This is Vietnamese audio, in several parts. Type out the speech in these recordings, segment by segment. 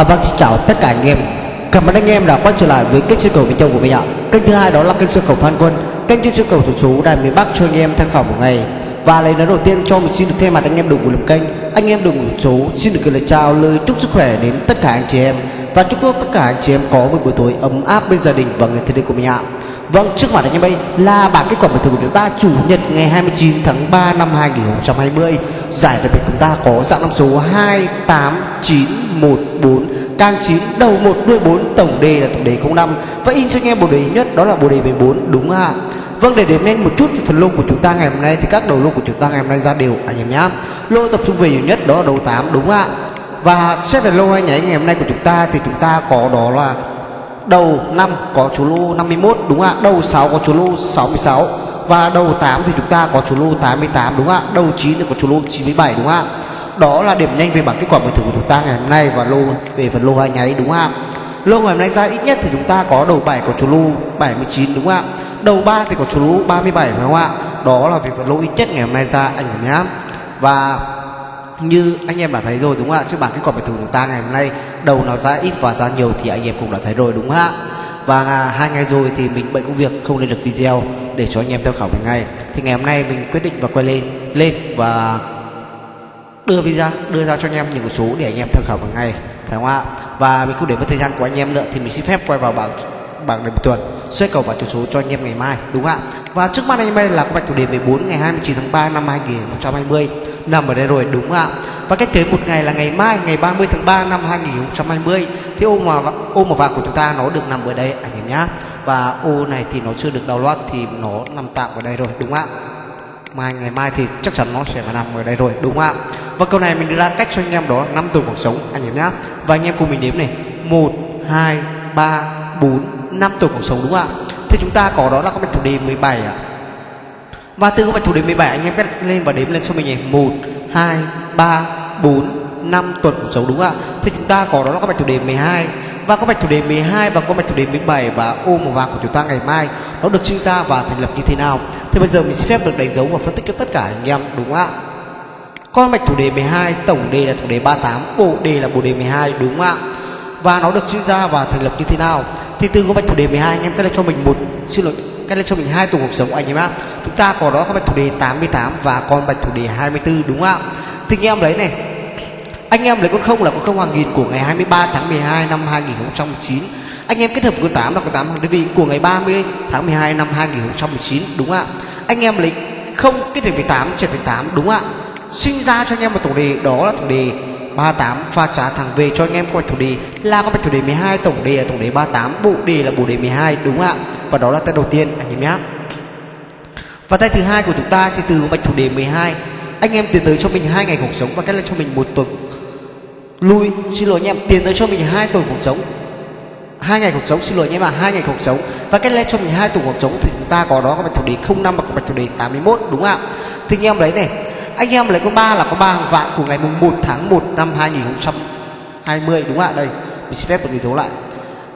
À, vâng xin chào tất cả anh em. Cảm ơn anh em đã quay trở lại với kênh sân cầu miền Trung của mình ạ. Kênh thứ hai đó là kênh sân cầu Phan Quân Kênh chuyên sân cầu thủ số Đài miền Bắc cho anh em tham khảo một ngày. Và lời nói đầu tiên cho mình xin được thay mặt anh em đồng của làm kênh Anh em đồng của số xin được gửi lời chào lời chúc sức khỏe đến tất cả anh chị em. Và chúc tất cả anh chị em có một buổi tối ấm áp bên gia đình và người thân yêu của mình ạ. Vâng, trước mặt anh em đây là bảng kết quả bình thường của chúng ta chủ nhật ngày 29 tháng 3 năm 2020. Giải đặc biệt chúng ta có dạng năm số 28914 càng 9 đầu 1 đuôi 4 tổng đề là tổng đề 05 và in cho anh em bộ đề nhất đó là bộ đề 14 đúng ạ. Vâng để điểm nhanh một chút về phần lô của chúng ta ngày hôm nay thì các đầu lô của chúng ta ngày hôm nay ra đều anh em nhá. Lô tập trung về nhiều nhất đó là đầu 8 đúng ạ. Và xét về lô hay nhảy ngày hôm nay của chúng ta thì chúng ta có đó là đầu 5 có chú lô 51 đúng ạ. Đầu 6 có chú lô 66 và đầu 8 thì chúng ta có chú lô 88 đúng ạ. Đầu 9 thì có chú lô 97 đúng ạ. Đó là điểm nhanh về bảng kết quả bình thường của chúng ta ngày hôm nay và lô về phần lô hai nháy, đúng ạ. Lô ngày hôm nay ra ít nhất thì chúng ta có đầu 7 có chú lô 79 đúng ạ. Đầu 3 thì có chú lô 37 phải không ạ? Đó là về phần lô ít nhất ngày hôm nay ra, anh nhá và như anh em đã thấy rồi đúng không ạ? Trước bảng kết quả bài thử của chúng ta ngày hôm nay đầu nó ra ít và ra nhiều thì anh em cũng đã thấy rồi đúng không ạ? Và à, hai ngày rồi thì mình bận công việc không lên được video để cho anh em tham khảo một ngày thì ngày hôm nay mình quyết định và quay lên lên và đưa video đưa ra cho anh em những số để anh em tham khảo một ngày phải không ạ? Và mình không để mất thời gian của anh em nữa thì mình xin phép quay vào bảng bảng điểm tuần xoay cầu và chủ số cho anh em ngày mai đúng không ạ? Và trước mắt anh em đây là có bạch thủ đề 14 ngày 29 tháng 3 năm 2020 nằm ở đây rồi, đúng ạ? Và cách tới một ngày là ngày mai, ngày 30 tháng 3 năm 2020 thì ô mà ô màu vàng của chúng ta nó được nằm ở đây, anh em nhá. Và ô này thì nó chưa được đào download thì nó nằm tạm ở đây rồi, đúng ạ? Mai, ngày mai thì chắc chắn nó sẽ là nằm ở đây rồi, đúng không ạ? Và câu này mình đưa ra cách cho anh em đó năm tuần cuộc sống, anh em nhá. Và anh em cùng mình đếm này, một, hai, ba, bốn, năm tuần cuộc sống, đúng không ạ? Thì chúng ta có đó là có bạch thủ đề 17 ạ và từ cái bạch thủ đến 17 anh em cắt lên và đếm lên cho mình nhỉ? 1 2 3 4 5 tuần cuộc sống đúng không ạ? Thì chúng ta có đó là các bạch thủ đề 12 và các bạch thủ đề 12 và các bạch thủ đề 17 và ô màu vàng của chúng ta ngày mai, nó được sinh ra và thành lập như thế nào? Thì bây giờ mình xin phép được đánh dấu và phân tích cho tất cả anh em, đúng không ạ? Con bạch thủ đề 12 tổng đề là thủ đề 38 bộ đề là bộ đề 12 đúng không ạ? Và nó được sinh ra và thành lập như thế nào? Thì từ con bạch thủ đề 12 anh em cắt lên cho mình một, xin lỗi cắt lên cho mình hai tuần cuộc sống anh em ạ. Chúng ta có đó con bạch thủ đề 88 và con bạch thủ đề 24 đúng không ạ? Thì anh em lấy này. Anh em lấy con không là con không hàng nghìn của ngày 23 tháng 12 năm 2019 anh em kết hợp con 8 là con 8 hàng đơn vị của ngày 30 tháng 12 năm 2019 đúng không ạ? Anh em lấy không kết hợp với 8 trở thành 8 đúng không ạ? Sinh ra cho anh em một tổng đề, đó là tổng đề 38 pha trả thẳng về cho anh em con bạch thủ đề. Là con bạch thủ đề 12 tổng đề là tổng đề 38 bộ đề là bộ đề 12 đúng không ạ? Và đó là tay đầu tiên, anh em nhé. Và tay thứ hai của chúng ta thì từ bạch thủ đề 12 anh em tiến tới cho mình hai ngày cuộc sống và cách lên cho mình một tuần. Lui, xin lỗi anh em, tiến tới cho mình hai tuần cuộc sống. Hai ngày cuộc sống, xin lỗi anh em à hai ngày cuộc sống. Và cách lên cho mình hai tuần cuộc sống thì chúng ta có đó có bạch thủ đề 05 và có bạch thủ đề 81 đúng không ạ? Thì anh em lấy này, anh em lấy con ba là có ba hàng vạn của ngày mùng 1 tháng 1 năm 2020 đúng không ạ? Đây, mình xin phép được người dấu lại.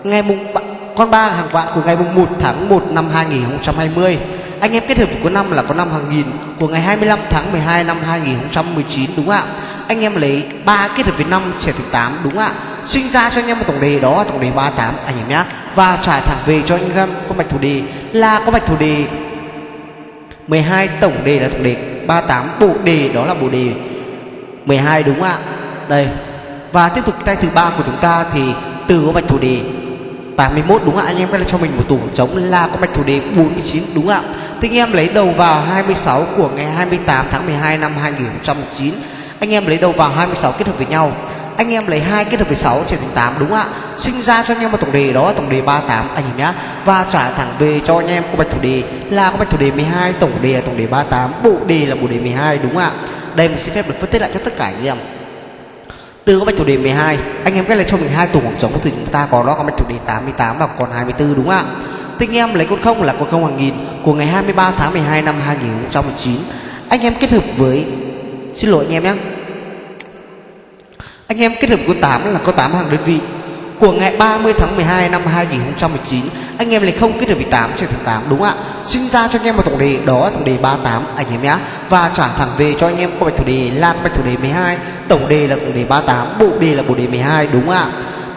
Ngày mùng con ba, hàng vạn của ngày 1 tháng 1 năm 2020 anh em kết hợp của năm là có năm hàng nghìn, của ngày 25 tháng 12 năm 2019 đúng ạ? Anh em lấy 3 kết hợp với 5 sẽ thành 8 đúng ạ? Sinh ra cho anh em một tổng đề đó là tổng đề 38 anh em nhé và trả thẳng về cho anh em con bạch thủ đề là con bạch thủ đề 12 tổng đề là tổng đề 38 bộ đề đó là bộ đề 12 đúng ạ? Đây. Và tiếp tục tay thứ ba của chúng ta thì từ con bạch thủ đề 81, đúng không ạ? Anh em phải cho mình một tủ trống là có mạch thủ đề 49 đúng không ạ? Thì em lấy đầu vào 26 của ngày 28 tháng 12 năm 2009 anh em lấy đầu vào 26 kết hợp với nhau. Anh em lấy hai kết hợp với 6 trở thành 8 đúng không ạ? Sinh ra cho anh em một tổng đề đó, tổng đề 38 anh em nhá. Và trả thẳng về cho anh em có bạch thủ đề là có bạch thủ đề 12 tổng đề là tổng đề 38 bộ đề là bộ đề 12 đúng không ạ? Đây mình xin phép được phân tích lại cho tất cả anh em từ có bạch thủ đề 12 anh em cách lấy cho mình hai tủ khoảng trống thì chúng ta có đó, có bạch thủ đề 88 và còn 24 đúng không ạ? Tinh anh em lấy con không là con không hàng nghìn của ngày 23 tháng 12 năm 2019 anh em kết hợp với, xin lỗi anh em nhé. Anh em kết hợp con 8 là có 8 hàng đơn vị của ngày 30 tháng 12 năm 2019 anh em lại không kết được vị 8 trở thành 8 đúng ạ? Sinh ra cho anh em một tổng đề, đó là tổng đề 38 anh em nhé và trả thẳng về cho anh em qua bạch thủ đề lan bạch thủ đề 12 tổng đề là tổng đề 38 bộ đề là bộ đề 12 đúng ạ?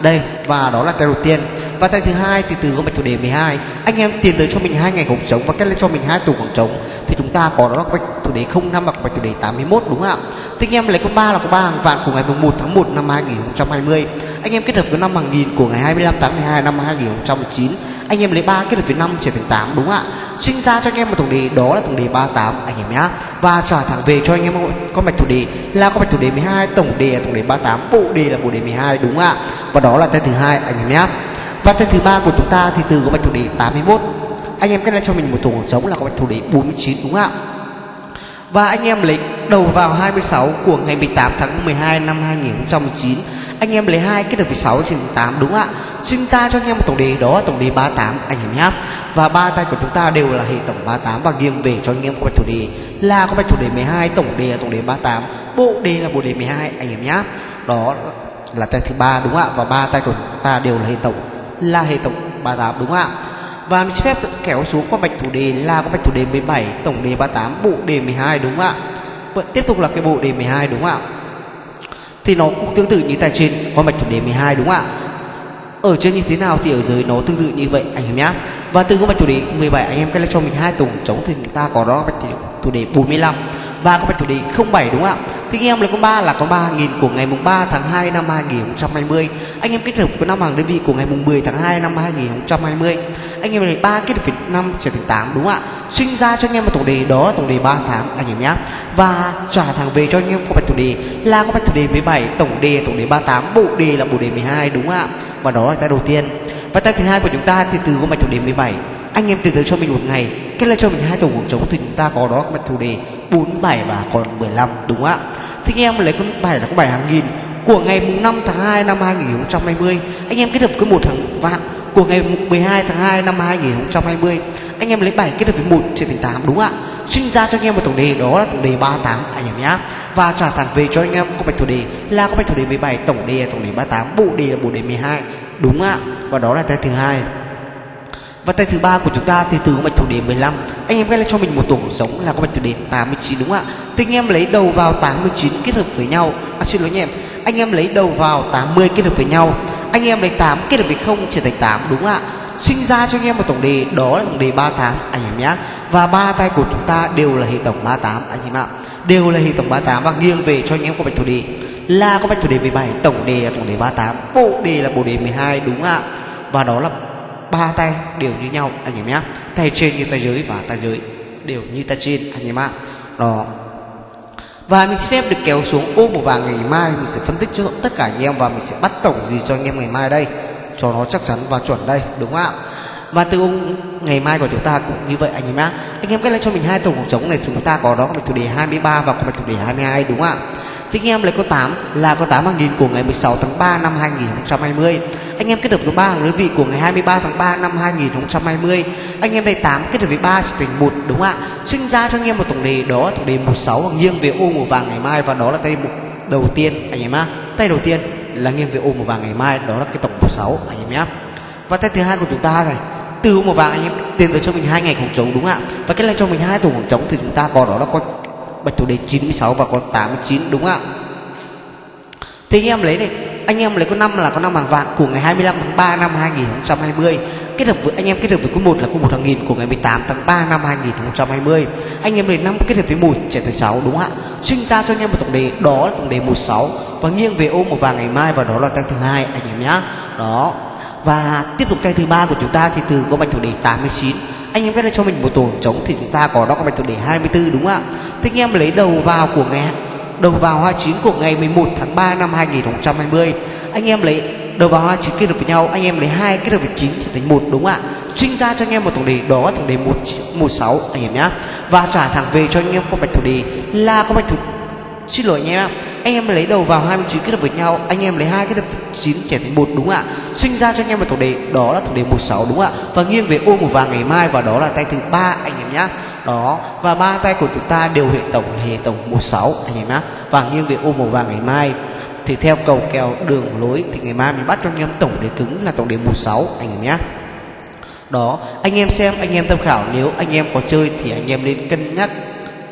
Đây, và đó là cái đầu tiên và tay thứ hai, thì từ góc bạch thủ đề 12 anh em tiến tới cho mình hai ngày khoảng trống và kết lên cho mình hai tủ khoảng trống thì chúng ta có đó bạch thủ đề 05 và bạch thủ đề 81 đúng không ạ? Thì anh em lấy con ba là con ba hàng vạn của ngày 1 tháng 1 năm 2020 anh em kết hợp với năm hàng nghìn của ngày 25 tháng 12 năm 2019 anh em lấy ba kết hợp với năm trở thành 8 đúng không ạ? Sinh ra cho anh em một tổng đề, đó là tổng đề 38 anh em nhá. Và trả thẳng về cho anh em con bạch thủ đề là con bạch thủ đề 12 tổng đề là tổng đề 38 bộ đề là bộ đề 12 đúng không ạ? Và đó là tay thứ hai, anh em nhá và tên thứ ba của chúng ta thì từ có bạch thủ đề 81 anh em kết lên cho mình một tổng giống là có bạch thủ đề 49 đúng không ạ? Và anh em lấy đầu vào 26 của ngày 18 tháng 12 năm 2019 Anh em lấy hai kết hợp với 6 trên 8 đúng không ạ? Xin ta cho anh em một tổng đề đó là tổng đề 38 anh em nhé Và ba tay của chúng ta đều là hệ tổng 38 Và nghiêng về cho anh em có bạch thủ đề là có bạch thủ đề 12 Tổng đề là tổng đề 38 Bộ đề là bộ đề 12 anh em nhé Đó là tay thứ ba, đúng không ạ? Và ba tay của chúng ta đều là hệ tổng là hệ tổng 38 đúng không ạ? Và mình xin phép kéo xuống qua bạch thủ đề là có bạch thủ đề 17 tổng đề 38 bộ đề 12 đúng không ạ? Vậy tiếp tục là cái bộ đề 12 đúng không ạ? Thì nó cũng tương tự như tại trên, qua bạch thủ đề 12 đúng không ạ? Ở trên như thế nào thì ở dưới nó tương tự như vậy, anh em nhé và từ con bạch thủ đề 17 anh em cách cho mình hai tổng chống thì chúng ta có đó bạch thủ đề 45 và con bạch thủ đề 07 đúng không ạ? Thì anh em là con ba, là con ba nghìn của ngày mùng 3 tháng 2 năm 2020 anh em kết hợp của năm hàng đơn vị của ngày mùng 10 tháng 2 năm 2020 anh em là 3 kết hợp với 5 trở thành 8 đúng không ạ? Sinh ra cho anh em một tổng đề đó là tổng đề 3 tháng, anh em nhé. Và trả thẳng về cho anh em có bạch tổng đề là có bạch tổng đề 17 tổng đề tổng đề 38 bộ đề là bộ đề 12 đúng không ạ? Và đó là tay đầu tiên. Và tay thứ hai của chúng ta thì từ con bạch tổng đề 17 anh em từ từ cho mình một ngày kết lên cho mình hai tổ cuộc trống thì chúng ta có đó mặt chủ đề 47 và còn 15 đúng không ạ? Thì anh em lấy con bài là con bài hàng nghìn của ngày mùng 5 tháng 2 năm 2020 anh em kết hợp với một hàng vạn của ngày 12 tháng 2 năm 2020 anh em lấy bài kết hợp với 1 trên thành 8 đúng không ạ? Sinh ra cho anh em một tổng đề, đó là tổng đề 38 anh em nhá. Và trả thẳng về cho anh em có bạch thủ đề là có bạch thủ đề 17 tổng đề là tổng đề 38 bộ đề là bộ đề 12 đúng ạ? Và đó là cái thứ hai và tay thứ ba của chúng ta thì từ bạch thủ đề 15 Anh em ghép cho mình một tổng giống là có bạch thủ đề 89 đúng không ạ? Thì anh em lấy đầu vào 89 kết hợp với nhau. À xin lỗi anh em. Anh em lấy đầu vào 80 kết hợp với nhau. Anh em lấy 8 kết hợp với 0 trở thành 8 đúng không ạ? Sinh ra cho anh em một tổng đề, đó là tổng đề 38 anh em nhé Và ba tay của chúng ta đều là hệ tổng 38 anh em ạ. Đều là hệ tổng 38 và nghiêng về cho anh em có bạch thủ đề. Là có bạch thủ đề 17 tổng đề là tổng đề 38 bộ đề là bộ đề 12 đúng không ạ? Và đó là ba tay đều như nhau, anh em nhé. Tay trên như tay dưới và tay dưới đều như tay trên, anh em ạ. Đó. Và mình xin phép được kéo xuống ô một vàng ngày mai. Mình sẽ phân tích cho tất cả anh em và mình sẽ bắt tổng gì cho anh em ngày mai đây. Cho nó chắc chắn và chuẩn đây, đúng không ạ? Và từ ông ngày mai của chúng ta cũng như vậy anh em nhá. Anh em cứ lấy cho mình hai tổng cuộc trống này chúng ta có đó có chủ đề 23 và có chủ đề 22 đúng không ạ? Thì em lấy con 8 là con 8 hàng nghìn của ngày 16 tháng 3 năm 2020 anh em kết hợp với 3 hàng đơn vị của ngày 23 tháng 3 năm 2020 anh em lấy 8 kết hợp với 3 sẽ thành 1 đúng không ạ? Sinh ra cho anh em một tổng đề, đó tổng đề 16 và nghiêng về ô màu vàng ngày mai, và đó là tay đầu tiên, anh em ạ. tay đầu tiên là nghiêng về ô màu vàng ngày mai, đó là cái tổng 16 anh em nhé và tay thứ hai của chúng ta này từ màu vàng anh em. Tiền tới cho mình hai ngày khoảng trống, đúng không ạ? Và cái này cho mình hai tổ khoảng trống thì chúng ta có đó là con bạch thủ đề 96 và con 89 đúng không ạ? Thì anh em lấy này, anh em lấy con năm là con năm hàng vạn của ngày 25 tháng 3 năm 2020 kết hợp với, anh em kết hợp với con một là con một hàng nghìn của ngày 18 tháng 3 năm 2020 anh em lấy năm kết hợp với một trở thành sáu, đúng không ạ? Sinh ra cho anh em một tổng đề, đó là tổng đề 16 và nghiêng về ôm một vàng ngày mai và đó là tăng thứ hai, anh em nhá. Đó và tiếp tục tay thứ ba của chúng ta thì từ có bạch thủ đề 89 anh em viết lên cho mình một tổ trống thì chúng ta có đó có bạch thủ đề 24 đúng không ạ? Thế anh em lấy đầu vào của ngày đầu vào 29 của ngày 11 tháng 3 năm 2020 anh em lấy đầu vào 29 kết hợp với nhau, anh em lấy hai kết hợp với 9 trở thành một, đúng không ạ? Sinh ra cho anh em một tổng đề đó tổng đề 1 16 anh em nhá. Và trả thẳng về cho anh em có bạch thủ đề là có bạch thủ xin lỗi anh em ạ anh em lấy đầu vào 29 kết hợp với nhau anh em lấy hai kết hợp 9 trẻ thành một đúng không ạ sinh ra cho anh em một tổng đề đó là tổng đề 16 đúng không ạ và nghiêng về ô màu vàng ngày mai và đó là tay thứ ba anh em nhá đó và ba tay của chúng ta đều hệ tổng hệ tổng 16 anh em nhá và nghiêng về ô màu vàng ngày mai thì theo cầu kèo đường lối thì ngày mai mình bắt cho anh em tổng đề cứng là tổng đề 16 anh em nhá đó anh em xem anh em tham khảo nếu anh em có chơi thì anh em nên cân nhắc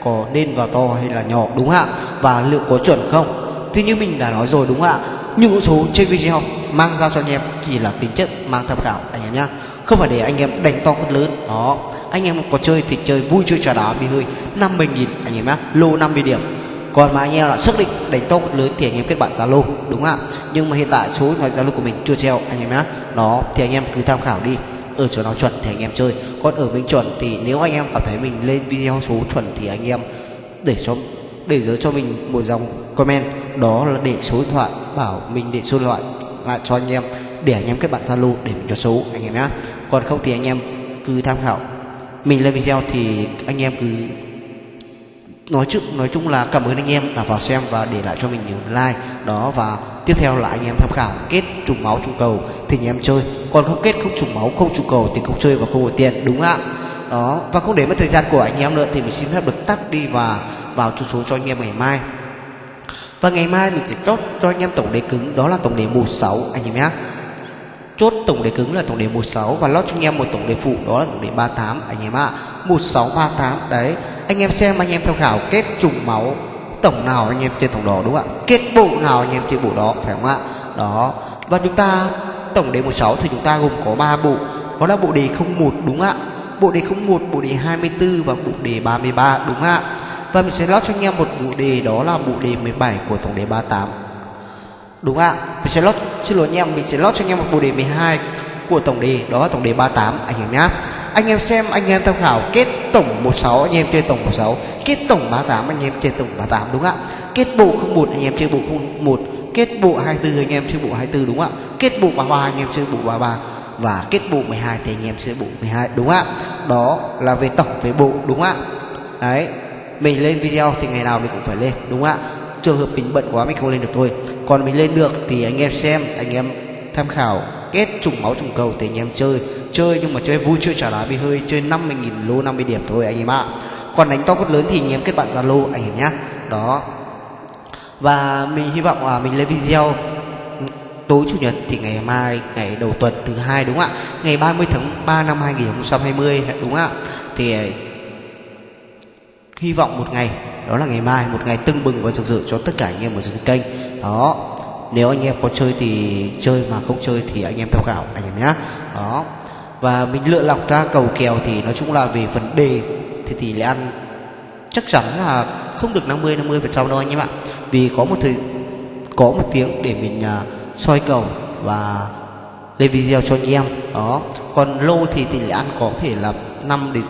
có nên vào to hay là nhỏ, đúng không ạ? Và liệu có chuẩn không? Thì như mình đã nói rồi, đúng không ạ? Những số trên video mang ra cho anh em chỉ là tính chất mang tham khảo anh em nhá. Không phải để anh em đánh to cất lớn, đó. Anh em có chơi thì chơi, vui chơi trà đá bị hơi. 50 nghìn, anh em nhá, lô 50 điểm. Còn mà anh em là xác định đánh to cất lớn thì anh em kết bạn Zalo, đúng không ạ? Nhưng mà hiện tại số điện Zalo của mình chưa treo, anh em nhá. Đó, thì anh em cứ tham khảo đi ở chỗ nào chuẩn thì anh em chơi. Còn ở mình chuẩn thì nếu anh em cảm thấy mình lên video số chuẩn thì anh em để cho, để dưới cho mình một dòng comment. Đó là để số điện thoại, bảo mình để số điện thoại lại cho anh em, để anh em kết bạn zalo để mình cho số, anh em nhé còn không thì anh em cứ tham khảo. Mình lên video thì anh em cứ nói chung nói chung là cảm ơn anh em đã vào xem và để lại cho mình nhiều like. Đó, và tiếp theo là anh em tham khảo kết trùng máu trùng cầu. Thì anh em chơi, còn không kết không trùng máu, không trùng cầu thì không chơi và không có tiền, đúng ạ? Đó, và không để mất thời gian của anh em nữa thì mình xin phép được tắt đi và vào cho số cho anh em ngày mai. Và ngày mai mình sẽ chốt cho anh em tổng đề cứng, đó là tổng đề 16 anh em nhé chốt tổng đề cứng là tổng đề 16 và lót cho anh em một tổng đề phụ, đó là tổng đề 38 anh em ạ à. 1638 đấy. Anh em xem, anh em tham khảo kết trùng máu tổng nào anh em chơi tổng đó, đúng không ạ? Kết bộ nào anh em chơi bộ đó, phải không ạ? Đó. Và chúng ta, tổng đề 16 thì chúng ta gồm có 3 bộ. Đó là bộ đề 01 đúng ạ? Bộ đề 01 bộ đề 24 và bộ đề 33 đúng ạ? Và mình sẽ lót cho anh em một bộ đề, đó là bộ đề 17 của tổng đề 38 Đúng ạ. Mình sẽ lót Xin lỗi anh em Mình sẽ lót cho anh em một bộ đề 12 Của tổng đề, Đó là tổng đề 38 Anh em nhá. Anh em xem, Anh em tham khảo Kết tổng 16 Anh em chơi tổng 16 Kết tổng 38 Anh em chơi tổng 38 Đúng ạ. Kết bộ 01 Anh em chơi bộ 01 Kết bộ 24 Anh em chơi bộ 24 Đúng ạ. Kết bộ 33 Anh em chơi bộ 33 và kết bộ 12 thì anh em sẽ bộ 12 đúng ạ. Đó là về tổng, về bộ, đúng ạ. Đấy, mình lên video thì ngày nào mình cũng phải lên, đúng ạ. Trường hợp mình bận quá mình không lên được thôi còn mình lên được thì anh em xem, anh em tham khảo, kết trùng máu trùng cầu thì anh em chơi. Chơi nhưng mà chơi vui, chơi trả lá bị hơi, chơi 50.000 lô 50 điểm thôi anh em ạ. Còn đánh to cốt lớn thì anh em kết bạn zalo, anh em nhé đó. Và mình hy vọng là mình lên video tối chủ nhật thì ngày mai, ngày đầu tuần thứ hai đúng không ạ? Ngày 30 tháng 3 năm 2020 đúng không ạ? Thì hy vọng một ngày đó là ngày mai một ngày tưng bừng và rực rỡ cho tất cả anh em ở trên kênh. Đó nếu anh em có chơi thì chơi mà không chơi thì anh em tham khảo anh em nhé đó và mình lựa lọc ra cầu kèo thì nói chung là về vấn đề thì tỷ lệ ăn chắc chắn là không được 50 50 phần trăm đâu anh em ạ. Vì có một thời có một tiếng để mình uh, soi cầu và lên video cho anh em. Đó còn lô thì tỷ lệ ăn có thể là 5 đến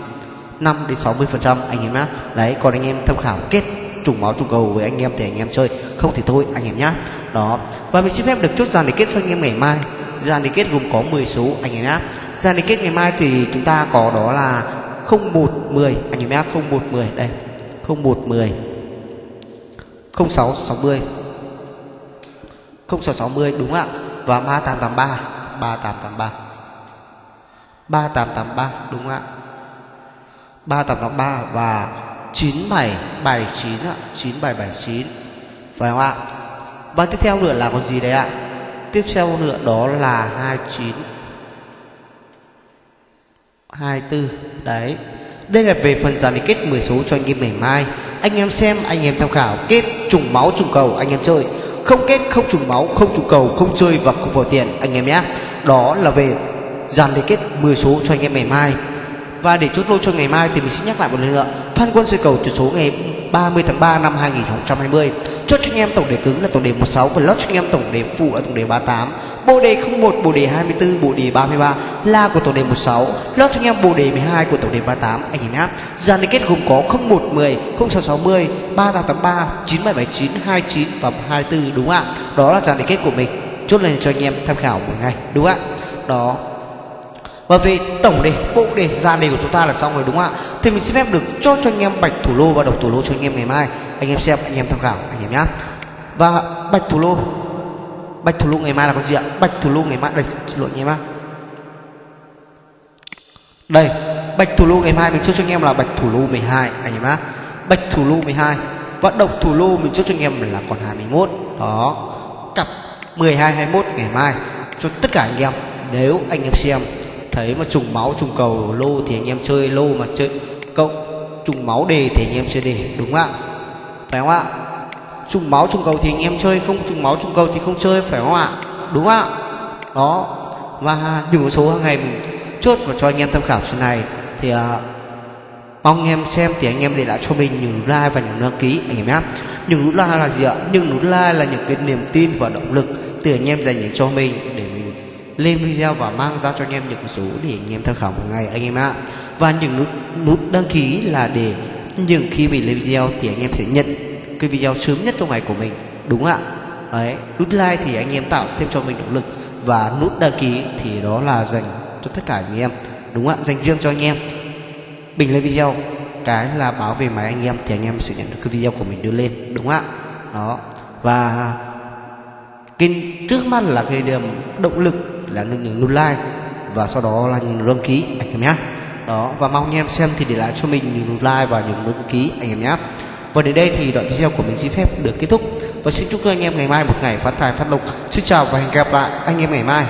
5 đến 60 phần trăm anh em nhá. Đấy, còn anh em tham khảo kết trùng máu trùng cầu với anh em thì anh em chơi, không thì thôi anh em nhá. Đó. Và mình xin phép được chốt dàn để kết cho anh em ngày mai. Dàn để kết gồm có 10 số anh em nhá. Dàn để kết ngày mai thì chúng ta có đó là 0110 anh em nhá 0110 đây 0110 0660 0660 đúng ạ. Và 3883 3883 3883 đúng ạ. 3883 và 9779 ạ 9779 phải không ạ? Và tiếp theo nữa là có gì đấy ạ? Tiếp theo nữa đó là 29 24 đấy. Đây là về phần giải kết 10 số cho anh em ngày mai. Anh em xem, anh em tham khảo. Kết trùng máu, trùng cầu, anh em chơi. Không kết, không trùng máu, không trùng cầu, không chơi và không vào tiền, anh em nhé. Đó là về dàn đề kết 10 số cho anh em ngày mai và để chốt lô cho ngày mai thì mình sẽ nhắc lại một lần nữa. Phan Quân sẽ cầu từ số ngày 30 tháng 3 năm 2020 Chốt cho anh em tổng đề cứng là tổng đề 16 Và lót cho anh em tổng đề phụ là tổng đề 38 Bộ đề 01, bộ đề 24, bộ đề 33 là của tổng đề 16 Lót cho anh em bộ đề 12 của tổng đề 38 Anh nhìn áp. Dàn liên kết gồm có 0110, 0660, 3883, 9779, 29 và 24 đúng ạ? Đó là dàn liên kết của mình. Chốt lên cho anh em tham khảo một ngày đúng ạ? Đó và về tổng đề, bộ đề ra đề của chúng ta là xong rồi đúng không ạ? Thì mình xin phép được cho cho anh em bạch thủ lô và độc thủ lô cho anh em ngày mai. Anh em xem, anh em tham khảo, anh em nhá. Và bạch thủ lô, bạch thủ lô ngày mai là con gì ạ? Bạch thủ lô ngày mai, đây, xin lỗi anh em ạ đây, bạch thủ lô ngày mai mình cho cho anh em là bạch thủ lô 12 anh em ạ bạch thủ lô 12 và độc thủ lô mình cho cho anh em là còn 21 đó, cặp 12 21 ngày mai cho tất cả anh em. Nếu anh em xem thấy mà trùng máu trùng cầu lô thì anh em chơi lô mà chơi cộng trùng máu đề thì anh em chơi đề đúng không ạ? Phải không ạ? Trùng máu trùng cầu thì anh em chơi không trùng máu trùng cầu thì không chơi phải không ạ? Đúng không ạ? Đó và những số hàng ngày mình chốt và cho anh em tham khảo trên này thì uh, mong anh em xem thì anh em để lại cho mình những like và những đăng ký anh em nhé những nút like là gì ạ? Những nút like là những cái niềm tin và động lực từ anh em dành cho mình lên video và mang ra cho anh em những số để anh em tham khảo một ngày, anh em ạ. Và những nút nút đăng ký là để những khi mình lên video thì anh em sẽ nhận cái video sớm nhất trong ngày của mình, đúng ạ? Đấy, nút like thì anh em tạo thêm cho mình động lực. Và nút đăng ký thì đó là dành cho tất cả anh em, đúng ạ? Dành riêng cho anh em. Mình lên video, cái là báo về máy anh em thì anh em sẽ nhận được cái video của mình đưa lên, đúng ạ? Đó. Và cái trước mắt là cái điểm động lực là những nút like và sau đó là những đăng ký, anh em nhé. Đó, và mong anh em xem thì để lại cho mình những nút like và những đăng ký, anh em nhé. Và đến đây thì đoạn video của mình xin phép được kết thúc. Và xin chúc các anh em ngày mai một ngày phát tài phát lộc. Xin chào và hẹn gặp lại anh em ngày mai.